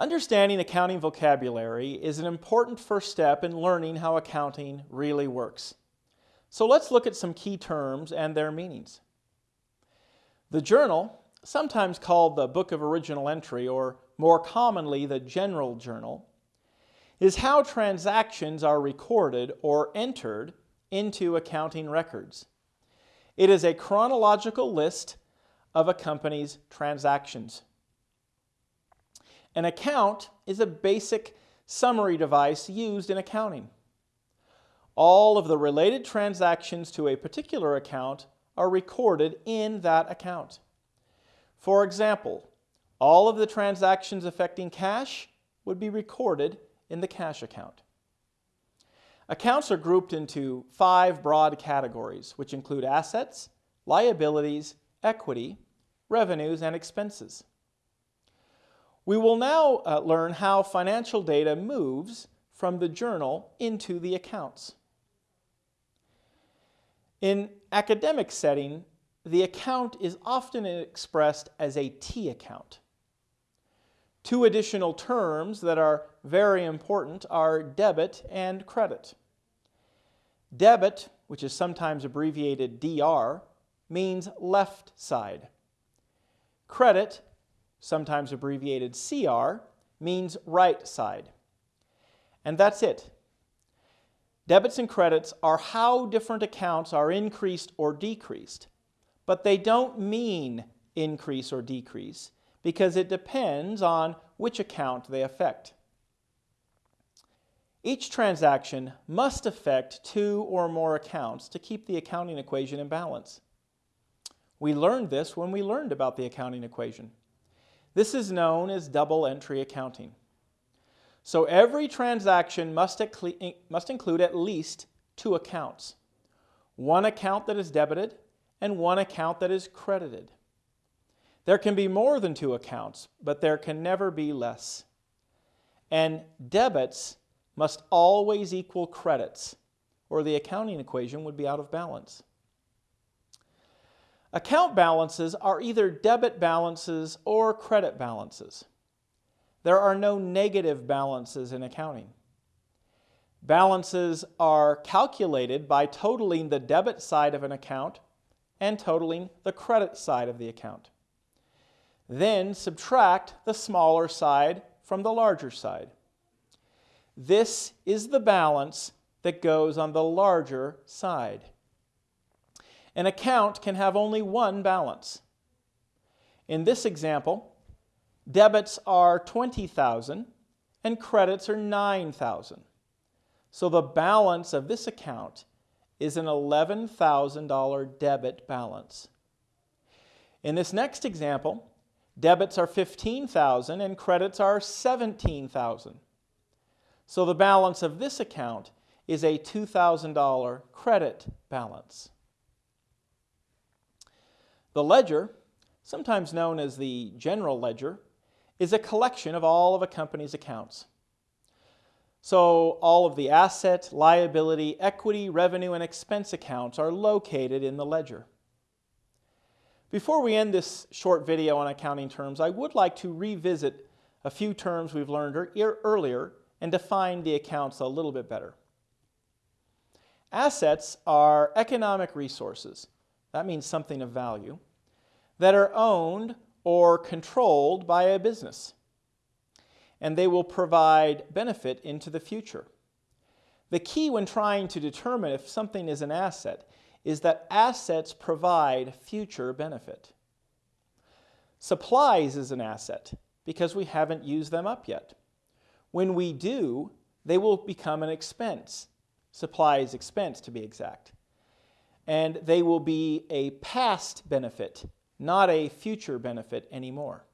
Understanding accounting vocabulary is an important first step in learning how accounting really works. So let's look at some key terms and their meanings. The journal, sometimes called the Book of Original Entry or more commonly the General Journal, is how transactions are recorded or entered into accounting records. It is a chronological list of a company's transactions. An account is a basic summary device used in accounting. All of the related transactions to a particular account are recorded in that account. For example, all of the transactions affecting cash would be recorded in the cash account. Accounts are grouped into five broad categories, which include assets, liabilities, equity, revenues, and expenses. We will now uh, learn how financial data moves from the journal into the accounts. In academic setting, the account is often expressed as a T account. Two additional terms that are very important are debit and credit. Debit, which is sometimes abbreviated DR, means left side. Credit sometimes abbreviated CR, means right side. And that's it. Debits and credits are how different accounts are increased or decreased, but they don't mean increase or decrease because it depends on which account they affect. Each transaction must affect two or more accounts to keep the accounting equation in balance. We learned this when we learned about the accounting equation. This is known as double entry accounting. So every transaction must, must include at least two accounts. One account that is debited and one account that is credited. There can be more than two accounts, but there can never be less. And debits must always equal credits, or the accounting equation would be out of balance. Account balances are either debit balances or credit balances. There are no negative balances in accounting. Balances are calculated by totaling the debit side of an account and totaling the credit side of the account. Then subtract the smaller side from the larger side. This is the balance that goes on the larger side. An account can have only one balance. In this example, debits are 20,000 and credits are 9,000. So the balance of this account is an $11,000 debit balance. In this next example, debits are 15,000 and credits are 17,000. So the balance of this account is a $2,000 credit balance. The ledger, sometimes known as the general ledger, is a collection of all of a company's accounts. So all of the asset, liability, equity, revenue, and expense accounts are located in the ledger. Before we end this short video on accounting terms, I would like to revisit a few terms we've learned er, earlier and define the accounts a little bit better. Assets are economic resources that means something of value, that are owned or controlled by a business. And they will provide benefit into the future. The key when trying to determine if something is an asset is that assets provide future benefit. Supplies is an asset because we haven't used them up yet. When we do, they will become an expense. Supplies expense to be exact and they will be a past benefit, not a future benefit anymore.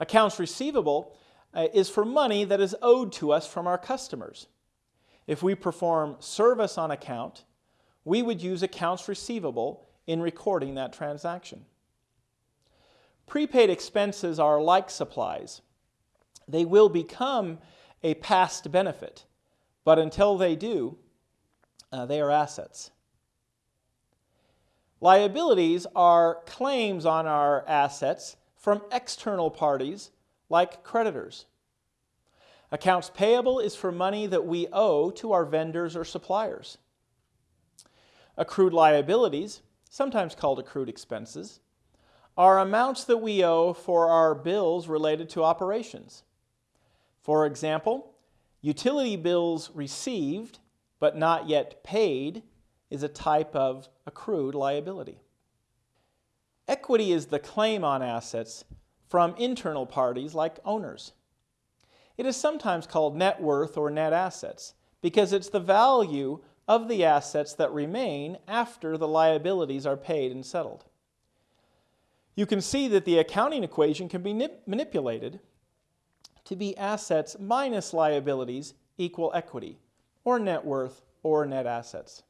Accounts receivable uh, is for money that is owed to us from our customers. If we perform service on account, we would use accounts receivable in recording that transaction. Prepaid expenses are like supplies. They will become a past benefit, but until they do, uh, they are assets. Liabilities are claims on our assets from external parties like creditors. Accounts payable is for money that we owe to our vendors or suppliers. Accrued liabilities, sometimes called accrued expenses, are amounts that we owe for our bills related to operations. For example, utility bills received but not yet paid is a type of accrued liability. Equity is the claim on assets from internal parties like owners. It is sometimes called net worth or net assets because it's the value of the assets that remain after the liabilities are paid and settled. You can see that the accounting equation can be manipulated to be assets minus liabilities equal equity, or net worth, or net assets.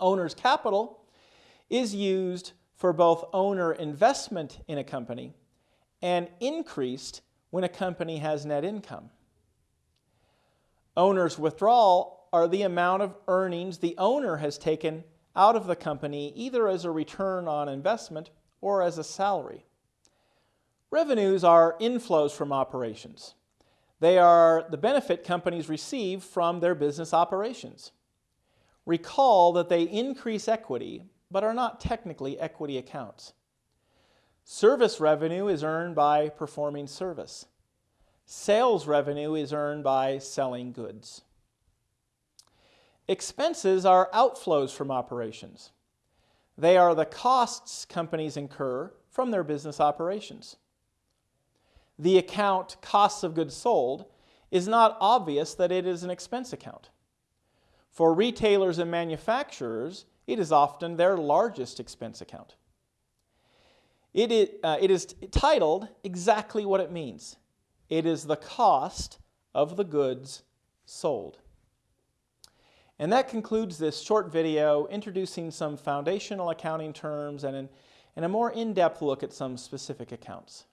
Owner's capital is used for both owner investment in a company and increased when a company has net income. Owner's withdrawal are the amount of earnings the owner has taken out of the company either as a return on investment or as a salary. Revenues are inflows from operations. They are the benefit companies receive from their business operations. Recall that they increase equity, but are not technically equity accounts. Service revenue is earned by performing service. Sales revenue is earned by selling goods. Expenses are outflows from operations. They are the costs companies incur from their business operations. The account costs of goods sold is not obvious that it is an expense account. For retailers and manufacturers, it is often their largest expense account. It is, uh, it is titled exactly what it means. It is the cost of the goods sold. And that concludes this short video introducing some foundational accounting terms and, an, and a more in-depth look at some specific accounts.